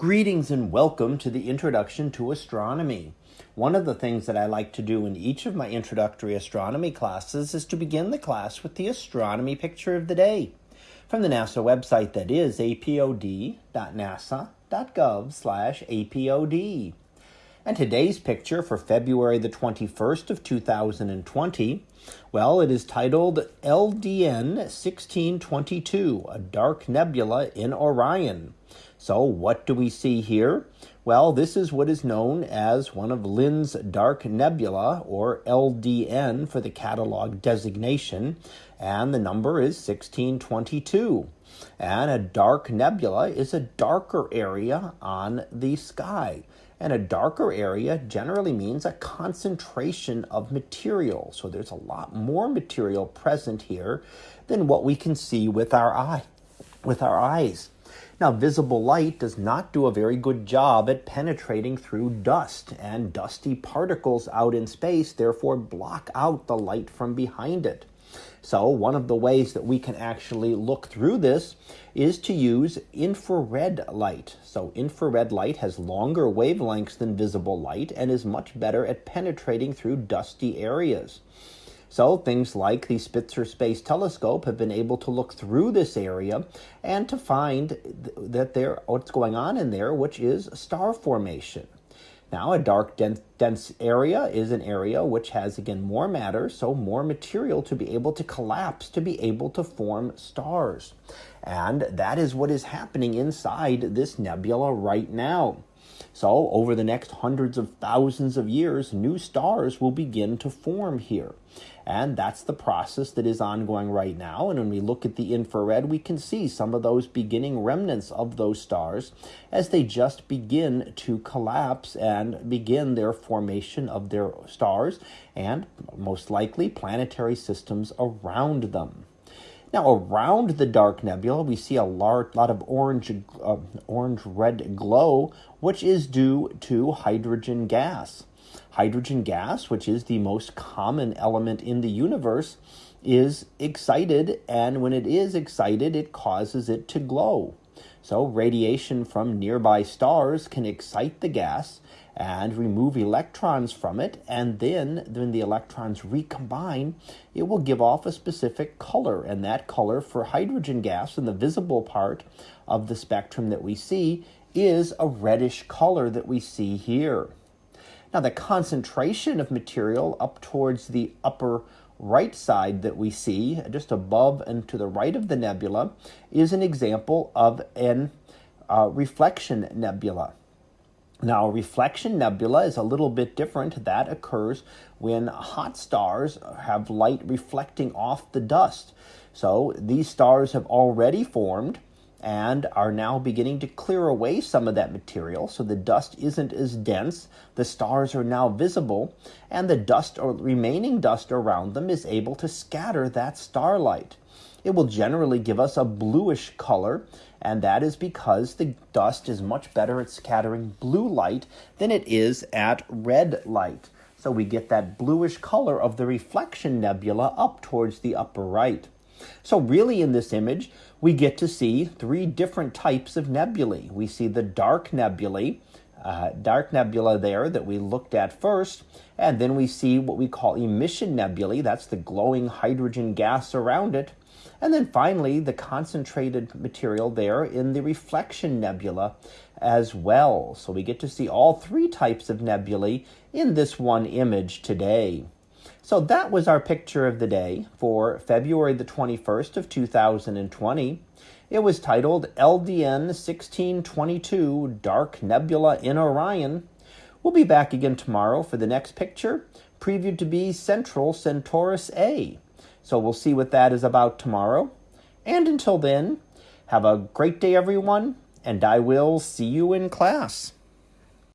Greetings and welcome to the Introduction to Astronomy. One of the things that I like to do in each of my introductory astronomy classes is to begin the class with the astronomy picture of the day from the NASA website that is apod.nasa.gov/apod. And today's picture for February the 21st of 2020, well, it is titled LDN 1622, a dark nebula in Orion. So what do we see here? Well, this is what is known as one of Lynds Dark Nebula, or LDN for the catalog designation, and the number is 1622. And a dark nebula is a darker area on the sky. And a darker area generally means a concentration of material. So there's a lot more material present here than what we can see with our eye, with our eyes. Now, visible light does not do a very good job at penetrating through dust, and dusty particles out in space therefore block out the light from behind it. So, one of the ways that we can actually look through this is to use infrared light. So, infrared light has longer wavelengths than visible light and is much better at penetrating through dusty areas. So things like the Spitzer Space Telescope have been able to look through this area and to find that there what's going on in there, which is star formation. Now, a dark, dense, dense, area is an area which has, again, more matter, so more material to be able to collapse, to be able to form stars. And that is what is happening inside this nebula right now. So, over the next hundreds of thousands of years, new stars will begin to form here. And that's the process that is ongoing right now. And when we look at the infrared, we can see some of those beginning remnants of those stars as they just begin to collapse and begin their formation of their stars and most likely planetary systems around them. Now, around the dark nebula, we see a large, lot of orange, uh, orange-red glow, which is due to hydrogen gas. Hydrogen gas, which is the most common element in the universe, is excited, and when it is excited, it causes it to glow. So, radiation from nearby stars can excite the gas and remove electrons from it, and then when the electrons recombine, it will give off a specific color, and that color for hydrogen gas in the visible part of the spectrum that we see is a reddish color that we see here. Now, the concentration of material up towards the upper right side that we see, just above and to the right of the nebula, is an example of an uh, reflection nebula. Now, reflection nebula is a little bit different. That occurs when hot stars have light reflecting off the dust. So these stars have already formed and are now beginning to clear away some of that material so the dust isn't as dense. The stars are now visible, and the dust or remaining dust around them is able to scatter that starlight. It will generally give us a bluish color, and that is because the dust is much better at scattering blue light than it is at red light. So we get that bluish color of the reflection nebula up towards the upper right. So really in this image, we get to see three different types of nebulae. We see the dark nebulae, uh, dark nebula there that we looked at first, and then we see what we call emission nebulae, that's the glowing hydrogen gas around it, and then finally the concentrated material there in the reflection nebula as well. So we get to see all three types of nebulae in this one image today. So that was our picture of the day for February the 21st of 2020. It was titled LDN 1622 Dark Nebula in Orion. We'll be back again tomorrow for the next picture, previewed to be Central Centaurus A. So we'll see what that is about tomorrow. And until then, have a great day, everyone, and I will see you in class.